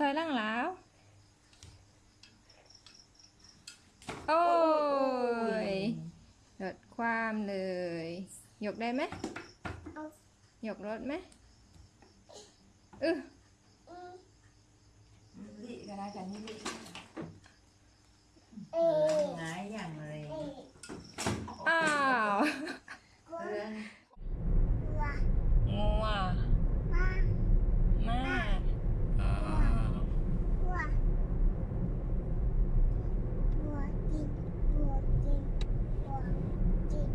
ถอยหล่างแล้ว โอ้ยลดความเลย ยกได้ไหมเอายกรถไหมเออ ลิก็ได้กันนี่ลิ เอ๊ะ หงายอย่างเลย เอ๊ะ อ้าว กลัว เรื่อง กลัว งัว มา มาอ้าว กลัวกลัวจริงกลัวจริงกลัวจริง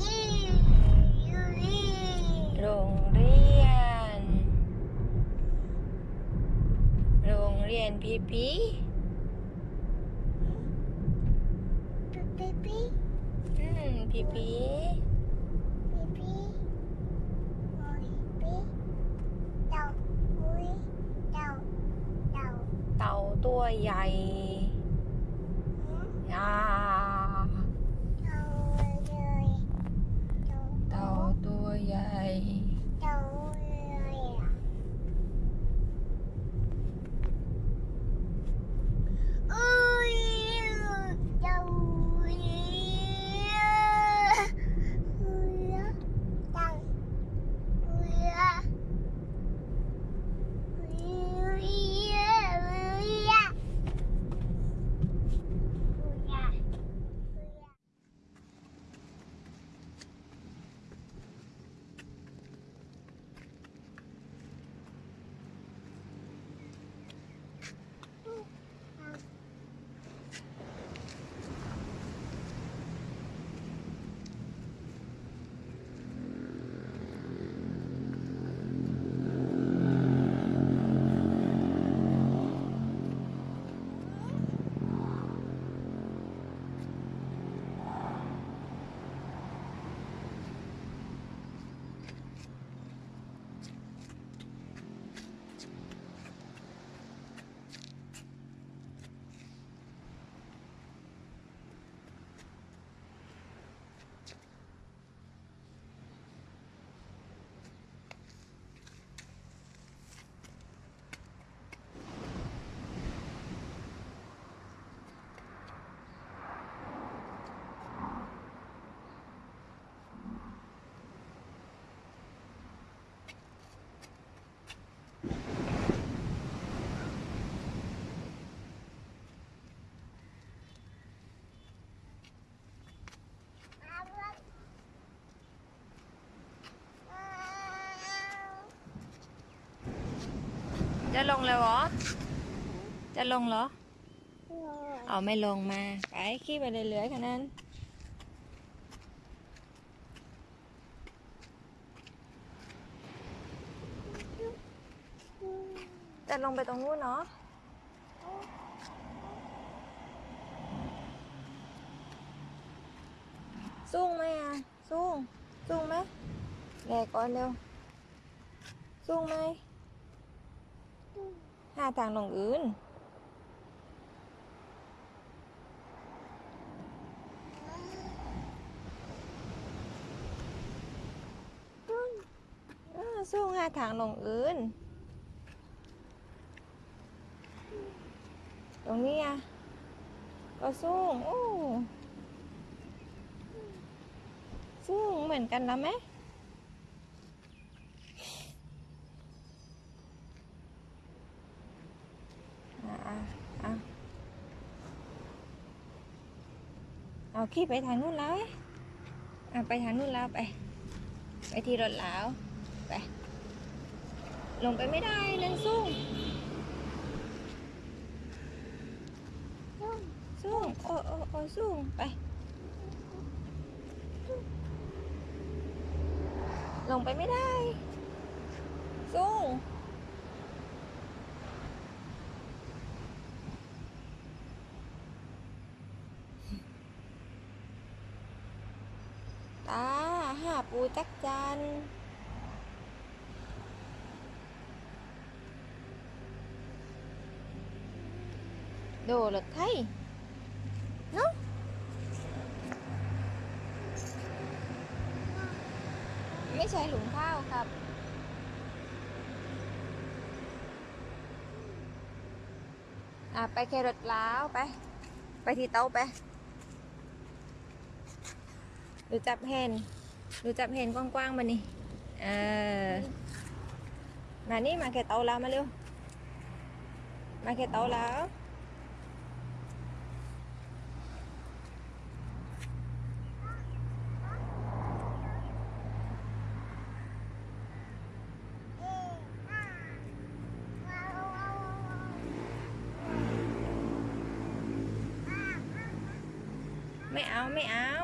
อีอยู่นี่ โรงเรียน โรง เจะลงเลยเหรอจะลงเหรอเอาไม่ลงมา ไปขี่ไปเรื่อยๆแค่นั้นจะลงไปตรงนู้นเนาะสูงไหมอะสูงสูงไหมแหลกก่อนเร็วสูงไหม หาทางลงอื่น สูงหาทางลงอื่น ตรงนี้อะ ก็สูงโอ้สูงเหมือนกันแล้วไหมอะอะอะ เอาขี่ไปทางนู้นแล้วอะไปทางนู้นแล้วไป ไปที่รถแล้วไป ลงไปไม่ได้นั่นสูงสูงโอ้โอ้โอ้สูงไป ลงไปไม่ได้ สูง ตาหาปู จักจัน đồ lực thấy nó ไม่ใช่หลุมข้าวครับอะไปแครอทล้าวไป ไปที่เตาไปดูจับเห็นดู จับเห็นกว้างๆมานี่เออมานี่มาแค่เตาแล้วมาเร็ว มาแค่เตาแล้วไม่เอา ไม่เอา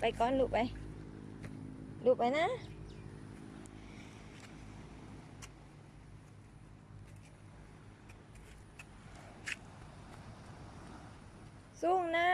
ไปก่อนลูกไป ลูกไปนะ สู้นะ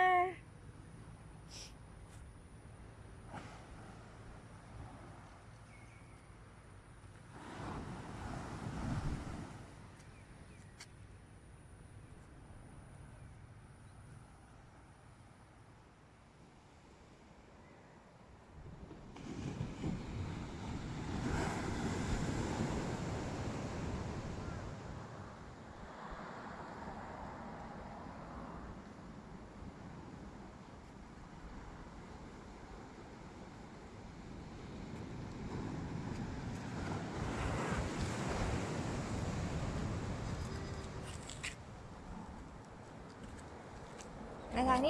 มา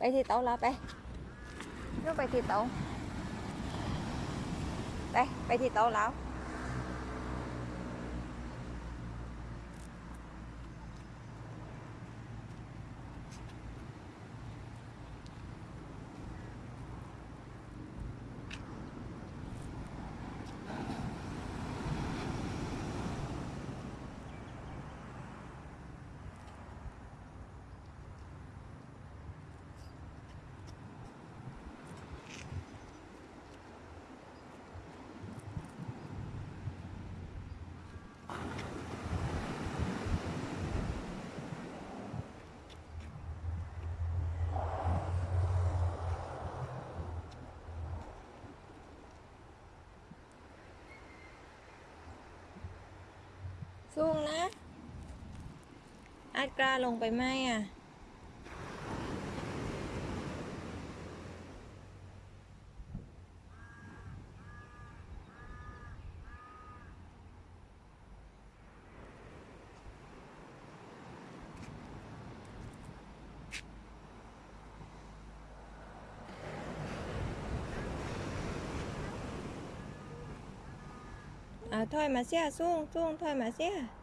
ทางนี้เร็วนี่มานี่เร็ว สูงนะ อัดกล้าลงไปไหมอะ ปไปที่เตาแล้วสู้นะอาจกล้าลงไปไหมอะ à, thôi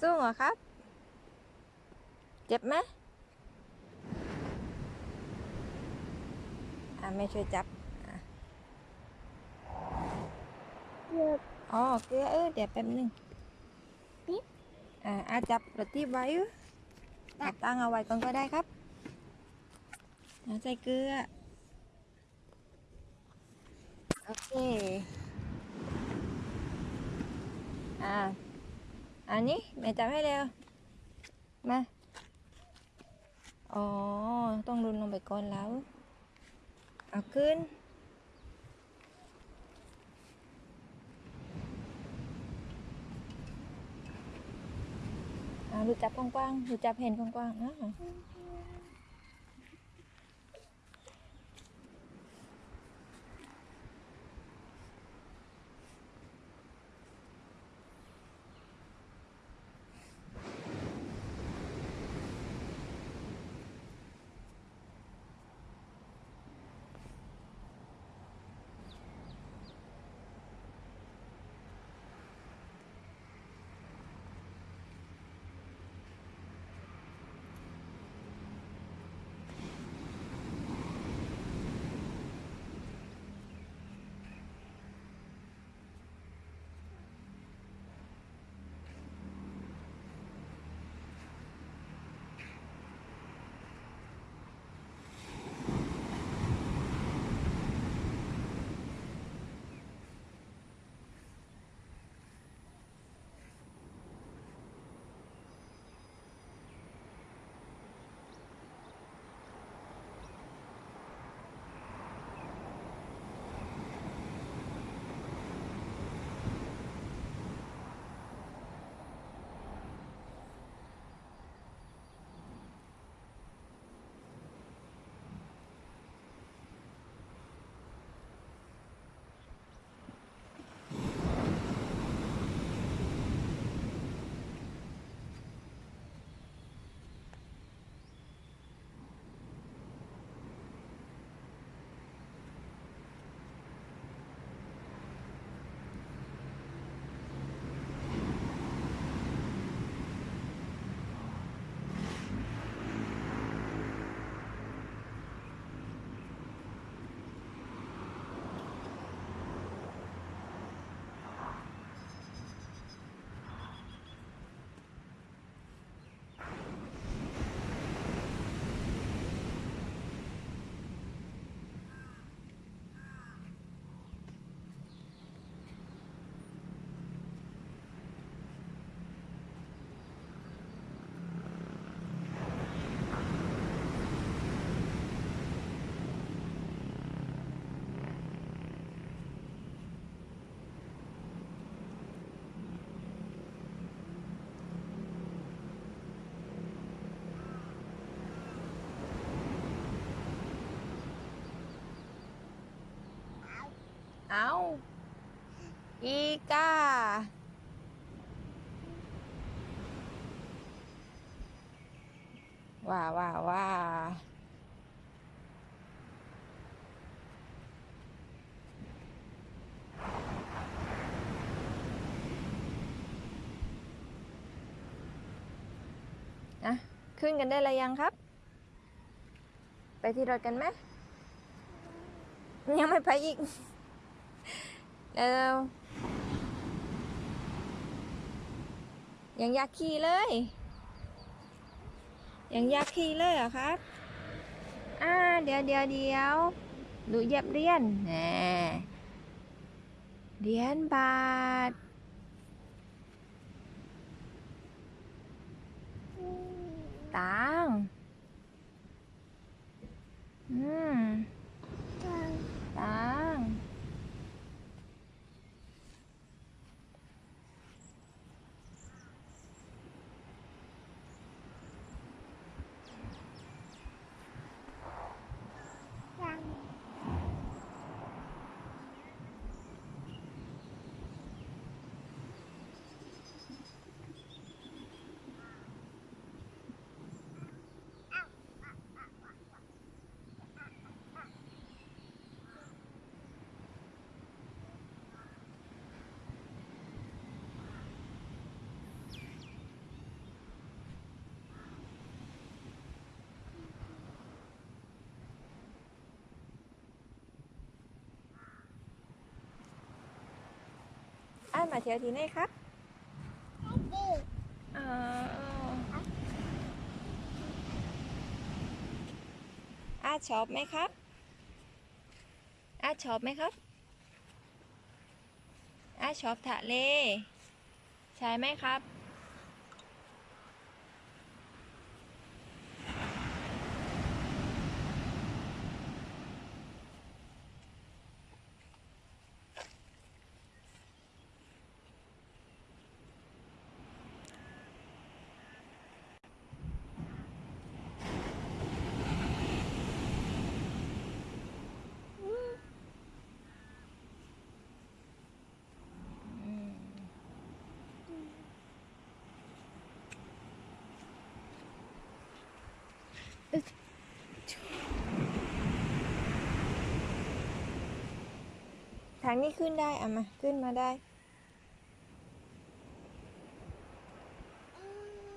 สู้เหรอครับ เจ็บไหมอ่าไม่ช่วยจับเกือบอ๋อเกลือเออเดี๋ยวแป๊บนึงปิ๊บอ่าอาจับรถที่ไว้ตัดตั้งเอาไว้ก่อนก็ได้ครับใจเกลือ โอเค อ่า อันนี้แม่จับให้เร็ว มา อ๋อ ต้องรุนลงไปก่อนแล้ว เอาขึ้นอ่าดูจับกว้างๆดูจับเห็นกว้างๆนะ เอาอีกาว่าว่าว่าอะขึ้นกันได้แล้วยังครับ ไปที่รถกันไหมยังไม่ไปอีก เร็วยังอยากขี่เลย ยังอยากขี่เลยเหรอครับ อ่า เดี๋ยวเดี๋ยวเดี๋ยวดูเย็บเรียนแหน่เรียญบาท ตังอืม ตัง มาเที่ยวที่ไหนครับดิอ๋ออาชอบไหมครับ อาชอบไหมครับ อาชอบทะเล ใช่ไหมครับ ทางนี้ขึ้นได้เอะมาขึ้นมาได้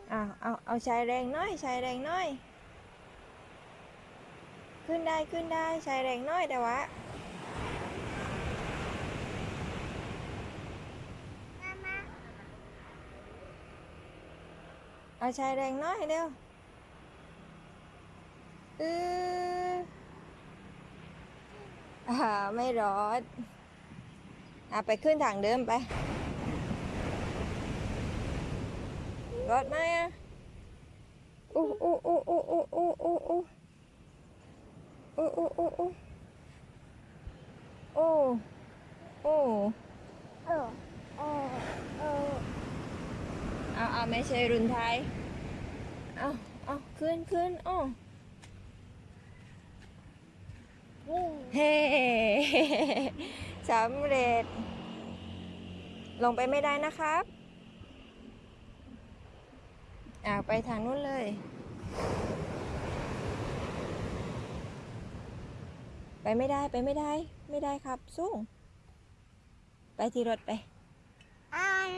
เอาเอาเอาใช้แรงน้อยใช้แรงน้อย ขึ้นได้ขึ้นได้ใช้แรงน้อยแต่ว่าเอาใช้แรงน้อยเร็วเอออ่าไม่รอด อะไปขึ้นทางเดิมไปรอดไหมอะอู้อู้อู้อู้อู้อู้อู้อู้อู้อู้อู้อู้โอ้โอ้เออเออเออเอาเอาไม่ใช่รุ่นไทยเอาเอาขึ้นขึ้นอ้อนี่เฮ้ สำเร็จ ลงไปไม่ได้นะครับอ่าไปทางนู้นเลย ไปไม่ได้ไปไม่ได้ ไม่ได้ครับสู้ไปที่รถไปอัน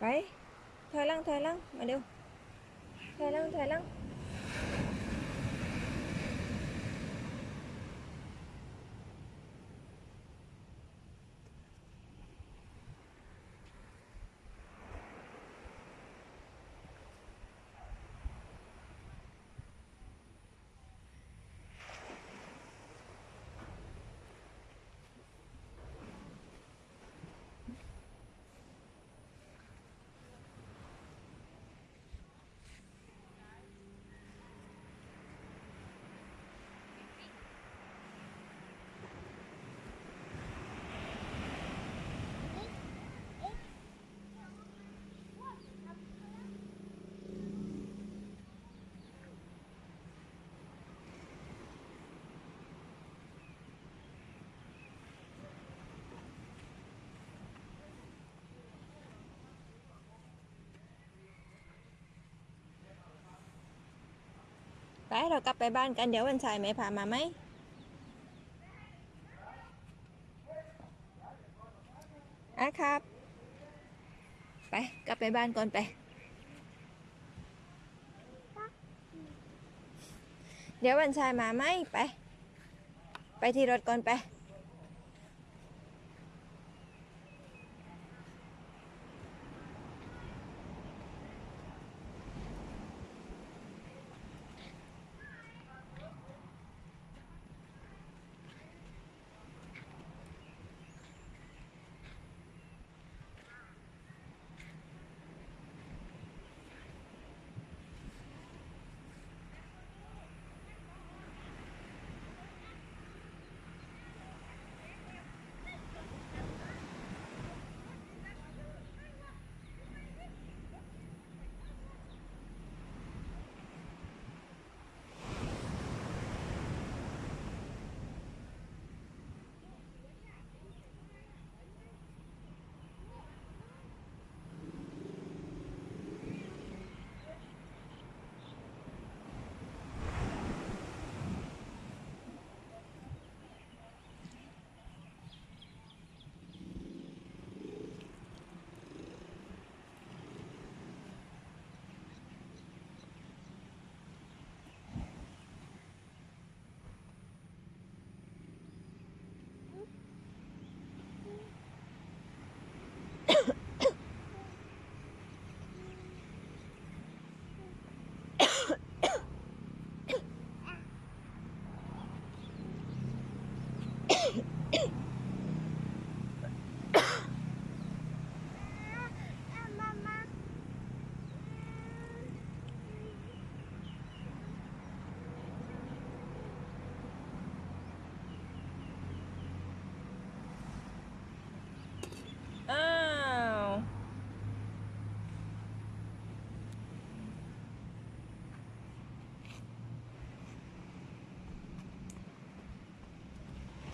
ไปถอยหลังถอยหลังมาเร็วถอยหลังถอยหลัง เรากลับไปบ้านกันเดี๋ยววันชายไม่พามาไหมอะครับ ไปกลับไปบ้านก่อนไป เดี๋ยววันชายมาไหมไป ไปที่รถก่อนไป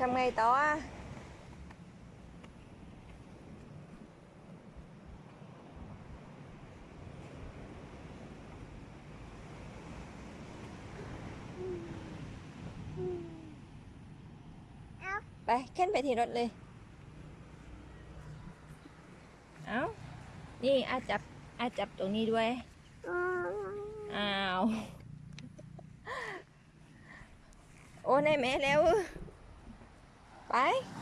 ทำไงต่ออะเอาไปขึ้นไปที่รถเลย เอานี่อาจับอาจับตรงนี้ด้วยอืมอ้าว โอ้ในแม่แล้ว ไปไ